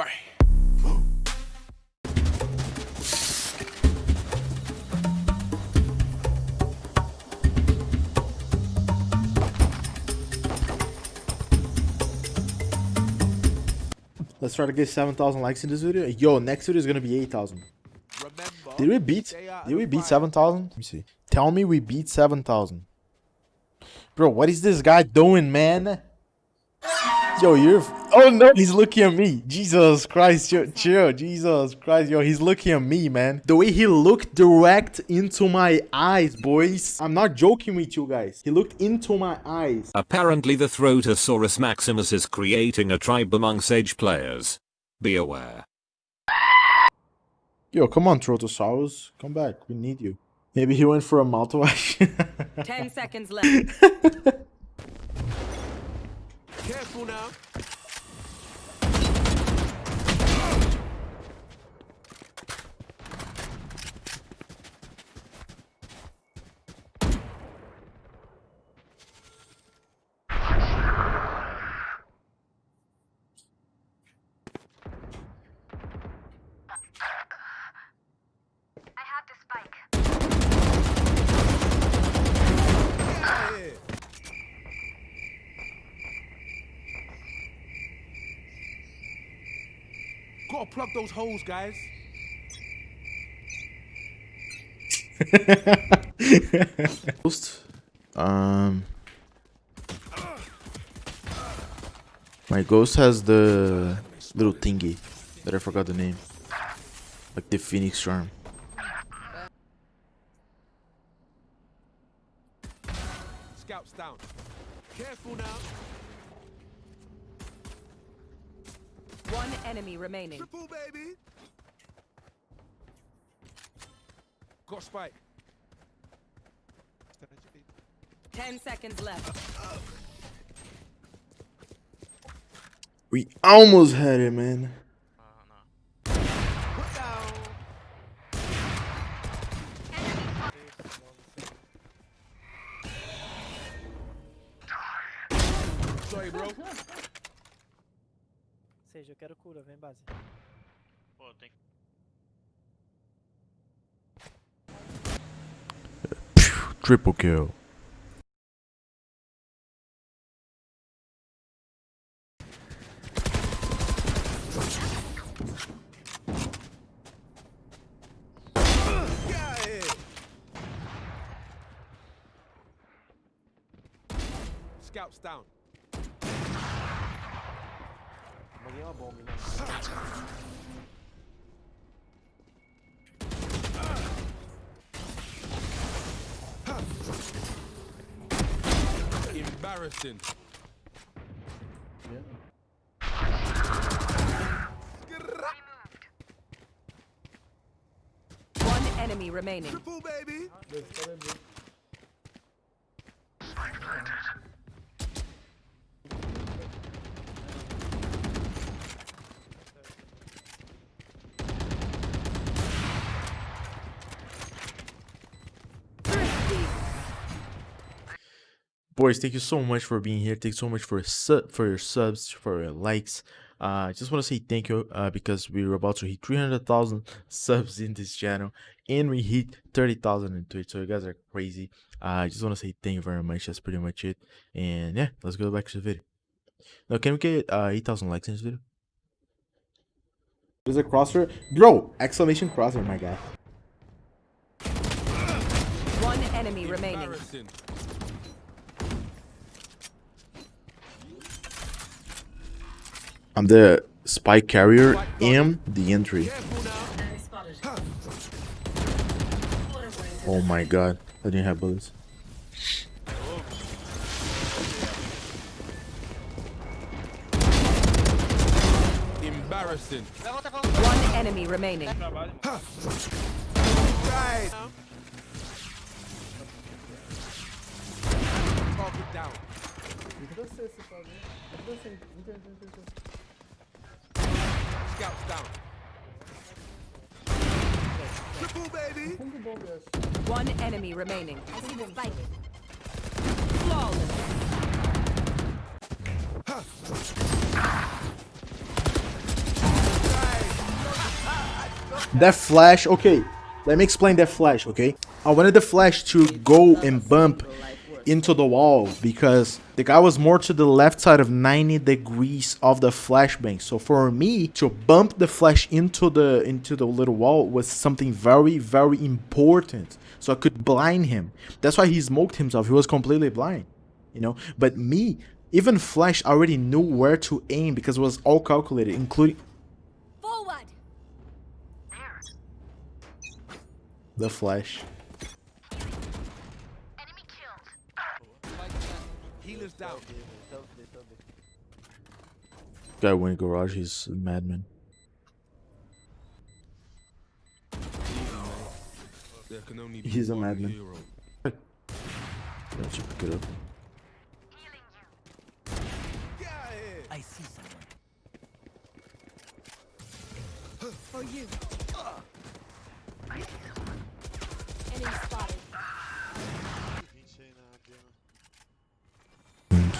Bye. Let's try to get 7,000 likes in this video. Yo, next video is gonna be 8,000. Did we beat? stay out of Did we beat 7,000? Let me see. Tell me we beat 7,000. Bro, what is this guy doing, man? Yo, you're. Oh no, he's looking at me. Jesus Christ, yo, chill. Jesus Christ, yo, he's looking at me, man. The way he looked direct into my eyes, boys. I'm not joking with you guys. He looked into my eyes. Apparently the Throtosaurus maximus is creating a tribe among Sage players. Be aware. Yo, come on, Trotosaurus. Come back. We need you. Maybe he went for a mouthwash. 10 seconds left. Careful now. I have the spike. Gotta plug those holes, guys. Ghost. Um. My ghost has the little thingy that I forgot the name. Like the Phoenix charm. Scouts down. Careful now. One enemy remaining. Triple, baby. Got spike. 10 seconds left. We almost had it, man. Cura, vem base. Pô, tem. Triple kill. Get out of here. Scouts down. Joguei uma bomba, né? Embarrassing. One enemy remaining. Triple, baby. Boys, thank you so much for being here. Thank you so much for sub for your subs, for your likes. Uh, I just want to say thank you uh, because we're about to hit 300,000 subs in this channel and we hit 30,000 in Twitch. So you guys are crazy. Uh, I just want to say thank you very much. That's pretty much it. And yeah, let's go back to the video. Now, can we get uh, 8,000 likes in this video? There's a crosshair. Bro, exclamation crosshair, my guy. One enemy remaining. I'm the spike carrier and the entry. Oh my god, I didn't have bullets. Embarrassing. One enemy remaining. Right. Down. Scouts down. Triple, baby. One enemy remaining. Flawless. That flash, okay. Let me explain that flash, okay? I wanted the flash to go and bump into the wall because the guy was more to the left side of 90 degrees of the flashbang. So for me to bump the flash into the into the little wall was something very very important. So I could blind him. That's why he smoked himself. He was completely blind, you know. But me, even flash already knew where to aim because it was all calculated, including Forward. the flash. Enemy killed. Healer's down. Guy went garage. He's a madman. There can only be He's a madman. hero. Let's pick it up. Healing you. Get out of. I see someone. For you. Enemy spotted. Target down.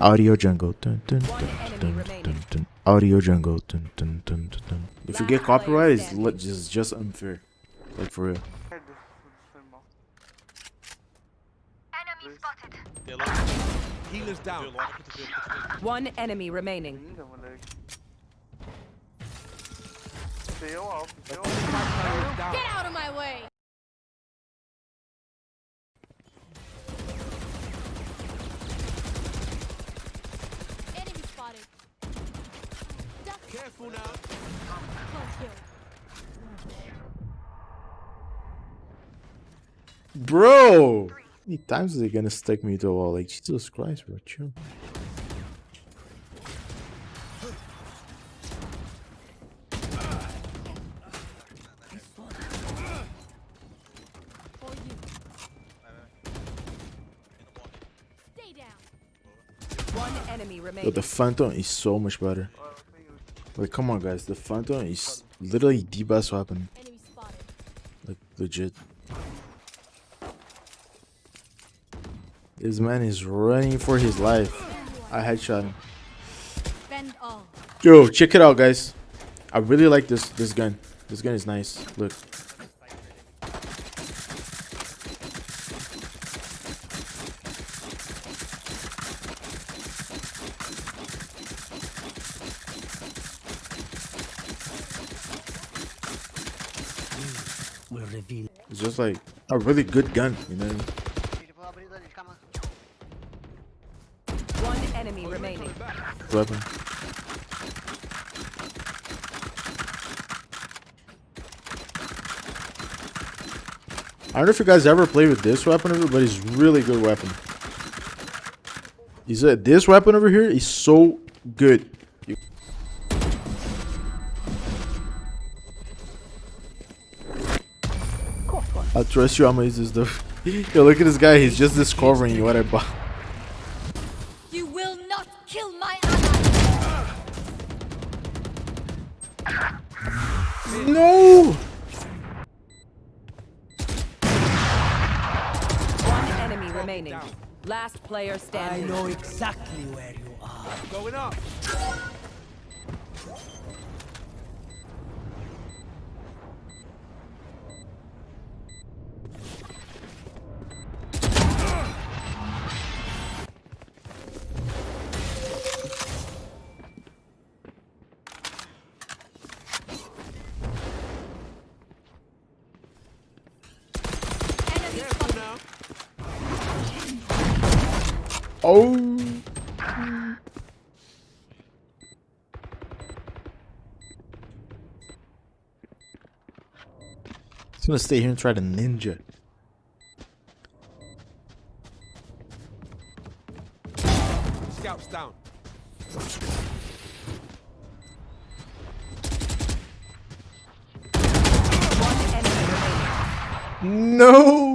Audio jungle. Dun, dun, dun. Audio jungle. Dun, dun, dun, dun, dun. If you get Last copyright, it's just just unfair. Like for real. Enemy spotted. Healer's down. One enemy remaining. Healer's down. Get out of my way. Enemy spotted. Duck. Careful now. Close kill. Bro! How many times is he gonna stick me to a wall? Like, Jesus Christ, bro. Chill. Yo, the Phantom is so much better. Like, come on, guys. The Phantom is literally the best weapon. Like, legit. This man is running for his life. I headshot him. Yo, check it out, guys. I really like this this gun. This gun is nice. Look. Will reveal. It's just like a really good gun, you know? One enemy remaining. Weapon. I don't know if you guys ever played with this weapon over, but it's really good weapon. He said this weapon over here is so good. You- I trust you. I'm gonna use this stuff. Yo, look at this guy. He's just discovering what I bought. You will not kill my ally. No. One enemy remaining. Last player standing. I know exactly where you are. Going up. Oh. He's gonna stay here and try to ninja. Scouts down. One enemy remaining. No. Bang.